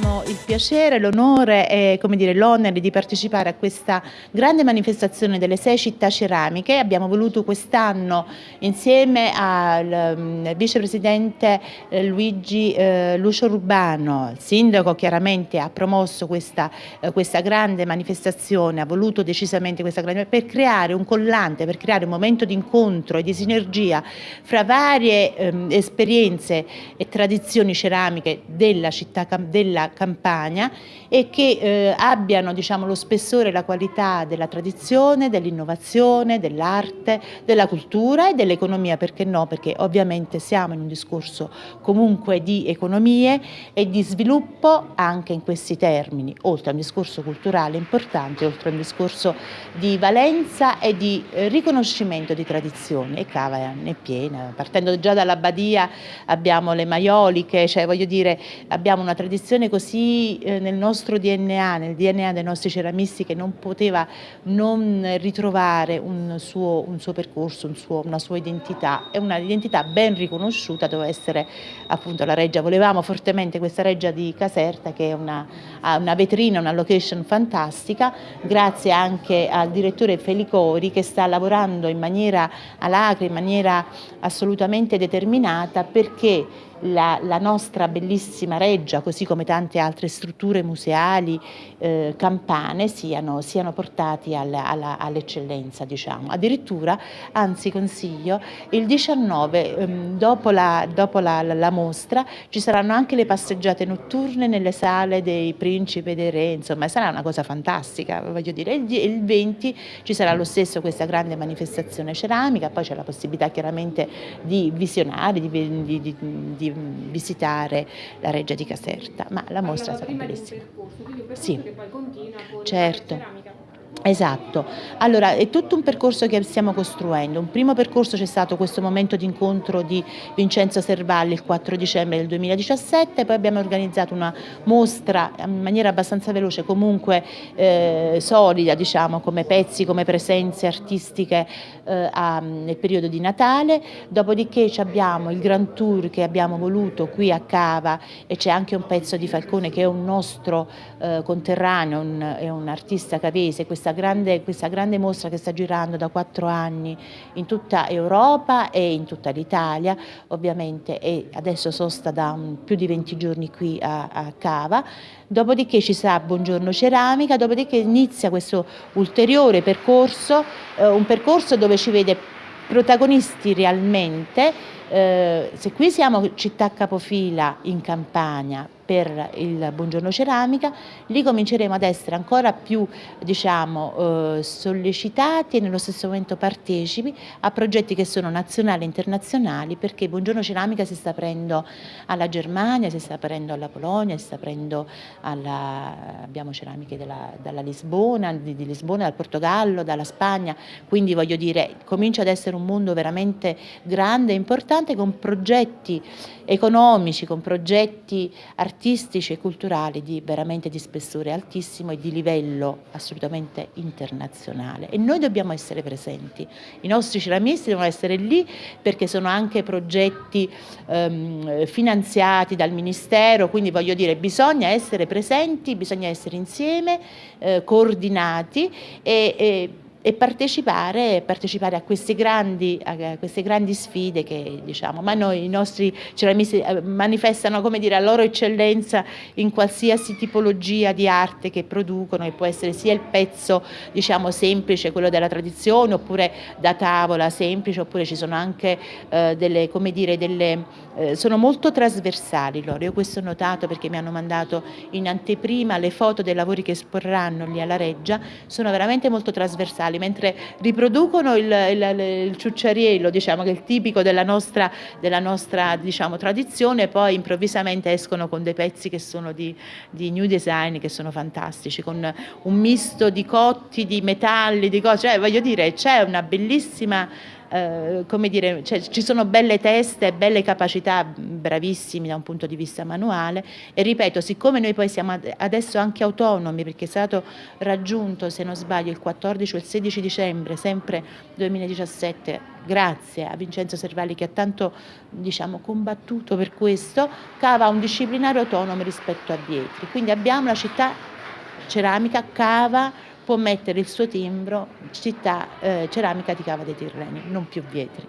llama il piacere, l'onore e l'onere di partecipare a questa grande manifestazione delle sei città ceramiche. Abbiamo voluto quest'anno insieme al um, vicepresidente eh, Luigi eh, Lucio Rubano, il sindaco chiaramente ha promosso questa, eh, questa, grande manifestazione, ha voluto decisamente questa grande per creare un collante, per creare un momento di incontro e di sinergia fra varie ehm, esperienze e tradizioni ceramiche della città della Campania e che eh, abbiano diciamo, lo spessore e la qualità della tradizione, dell'innovazione, dell'arte, della cultura e dell'economia, perché no? Perché ovviamente siamo in un discorso comunque di economie e di sviluppo anche in questi termini, oltre a un discorso culturale importante, oltre a un discorso di valenza e di eh, riconoscimento di tradizioni e Cava è piena, partendo già dalla Badia abbiamo le maioliche, cioè voglio dire abbiamo una tradizione così eh, nel nostro DNA, nel DNA dei nostri ceramisti che non poteva non ritrovare un suo, un suo percorso, un suo, una sua identità e una identità ben riconosciuta doveva essere appunto la reggia. Volevamo fortemente questa reggia di Caserta che è una, una vetrina, una location fantastica, grazie anche al direttore Felicori che sta lavorando in maniera alacre, in maniera assolutamente determinata perché la, la, nostra bellissima reggia, così come tante altre strutture museali eh, campane, siano, siano portati all'eccellenza. All diciamo. Addirittura, anzi consiglio, il 19, ehm, dopo, la, dopo la, la, mostra, ci saranno anche le passeggiate notturne nelle sale dei principi e dei re, insomma sarà una cosa fantastica, voglio dire. Il, il 20 ci sarà lo stesso questa grande manifestazione ceramica, poi c'è la possibilità chiaramente di visionare, di, di, di, di visitare la Reggia di Caserta, ma la mostra sarà bellissima. Percorso, sì. certo. Esatto, allora è tutto un percorso che stiamo costruendo, un primo percorso c'è stato questo momento di incontro di Vincenzo Servalli il 4 dicembre del 2017, poi abbiamo organizzato una mostra in maniera abbastanza veloce, comunque eh, solida diciamo, come pezzi, come presenze artistiche eh, a, nel periodo di Natale, dopodiché abbiamo il Grand Tour che abbiamo voluto qui a Cava e c'è anche un pezzo di Falcone che è un nostro eh, conterraneo, un, è un artista cavese, questa grande, questa grande mostra che sta girando da quattro anni in tutta Europa e in tutta l'Italia, ovviamente e adesso sosta da un, più di 20 giorni qui a, a Cava, dopodiché ci sarà Buongiorno Ceramica, dopodiché inizia questo ulteriore percorso, eh, un percorso dove ci vede protagonisti realmente, eh, se qui siamo città capofila in Campania, per il Buongiorno Ceramica, lì cominceremo ad essere ancora più diciamo, eh, sollecitati e nello stesso momento partecipi a progetti che sono nazionali e internazionali perché Buongiorno Ceramica si sta aprendo alla Germania, si sta aprendo alla Polonia, si sta aprendo alla, abbiamo ceramiche della, dalla Lisbona, di, di Lisbona, dal Portogallo, dalla Spagna, quindi voglio dire comincia ad essere un mondo veramente grande e importante con progetti economici, con progetti artistici e culturali di veramente di spessore altissimo e di livello assolutamente internazionale. E noi dobbiamo essere presenti, i nostri ceramisti devono essere lì perché sono anche progetti ehm, finanziati dal Ministero, quindi voglio dire bisogna essere presenti, bisogna essere insieme, eh, coordinati e, e e partecipare, partecipare a, queste grandi, a, queste grandi, sfide che diciamo, ma noi i nostri ceramisti eh, manifestano come dire, la loro eccellenza in qualsiasi tipologia di arte che producono che può essere sia il pezzo diciamo, semplice, quello della tradizione oppure da tavola semplice oppure ci sono anche eh, delle, come dire, delle, eh, sono molto trasversali loro, io questo ho notato perché mi hanno mandato in anteprima le foto dei lavori che esporranno lì alla Reggia, sono veramente molto trasversali orientali, mentre riproducono il, il, il ciucciariello, diciamo, che è il tipico della nostra, della nostra diciamo, tradizione, poi improvvisamente escono con dei pezzi che sono di, di new design, che sono fantastici, con un misto di cotti, di metalli, di cose, cioè voglio dire c'è una bellissima eh, come dire, cioè, ci sono belle teste, belle capacità, bravissimi da un punto di vista manuale e ripeto, siccome noi poi siamo adesso anche autonomi perché è stato raggiunto, se non sbaglio, il 14 o il 16 dicembre, sempre 2017, grazie a Vincenzo Servali che ha tanto diciamo, combattuto per questo, Cava un disciplinare autonomo rispetto a Vietri. Quindi abbiamo la città ceramica, Cava può mettere il suo timbro città eh, ceramica di Cava dei Tirreni, non più Vietri.